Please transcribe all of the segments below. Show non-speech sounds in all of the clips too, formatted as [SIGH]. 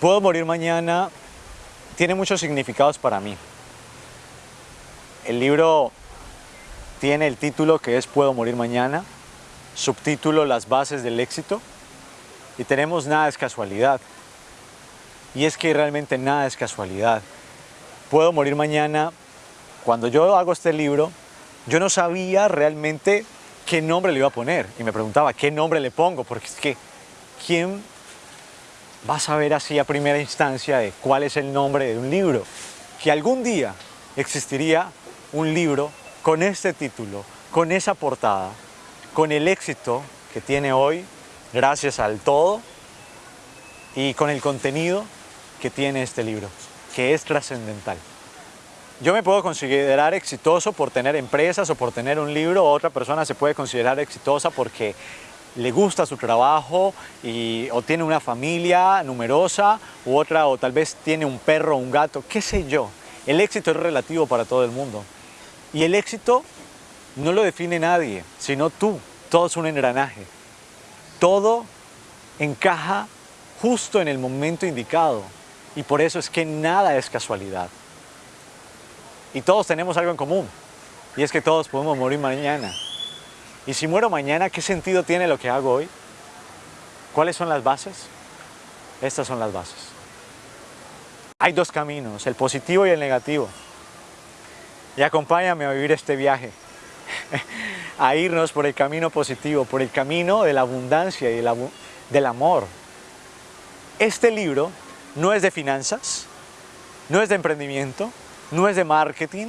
Puedo morir mañana tiene muchos significados para mí. El libro tiene el título que es Puedo morir mañana, subtítulo Las bases del éxito y tenemos Nada es casualidad. Y es que realmente nada es casualidad. Puedo morir mañana. Cuando yo hago este libro, yo no sabía realmente qué nombre le iba a poner. Y me preguntaba, ¿qué nombre le pongo? Porque es que, ¿quién va a saber así a primera instancia de cuál es el nombre de un libro? Que algún día existiría un libro con este título, con esa portada, con el éxito que tiene hoy, gracias al todo, y con el contenido que tiene este libro, que es trascendental. Yo me puedo considerar exitoso por tener empresas o por tener un libro, otra persona se puede considerar exitosa porque le gusta su trabajo y, o tiene una familia numerosa, u otra, o tal vez tiene un perro o un gato, qué sé yo. El éxito es relativo para todo el mundo. Y el éxito no lo define nadie, sino tú. Todo es un engranaje. Todo encaja justo en el momento indicado. Y por eso es que nada es casualidad. Y todos tenemos algo en común, y es que todos podemos morir mañana. Y si muero mañana, ¿qué sentido tiene lo que hago hoy? ¿Cuáles son las bases? Estas son las bases. Hay dos caminos, el positivo y el negativo. Y acompáñame a vivir este viaje, [LAUGHS] a irnos por el camino positivo, por el camino de la abundancia y del amor. Este libro no es de finanzas, no es de emprendimiento, no es de marketing,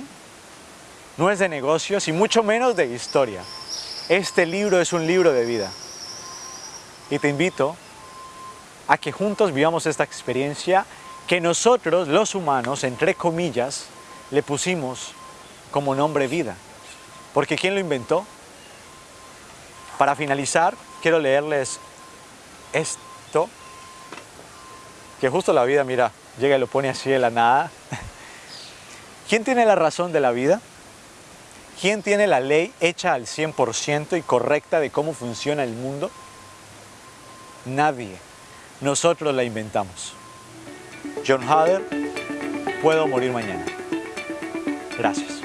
no es de negocios y mucho menos de historia. Este libro es un libro de vida. Y te invito a que juntos vivamos esta experiencia que nosotros, los humanos, entre comillas, le pusimos como nombre vida. Porque ¿quién lo inventó? Para finalizar, quiero leerles esto, que justo la vida, mira, llega y lo pone así de la nada. [LAUGHS] ¿Quién tiene la razón de la vida? ¿Quién tiene la ley hecha al 100% y correcta de cómo funciona el mundo? Nadie. Nosotros la inventamos. John Hader, puedo morir mañana. Gracias.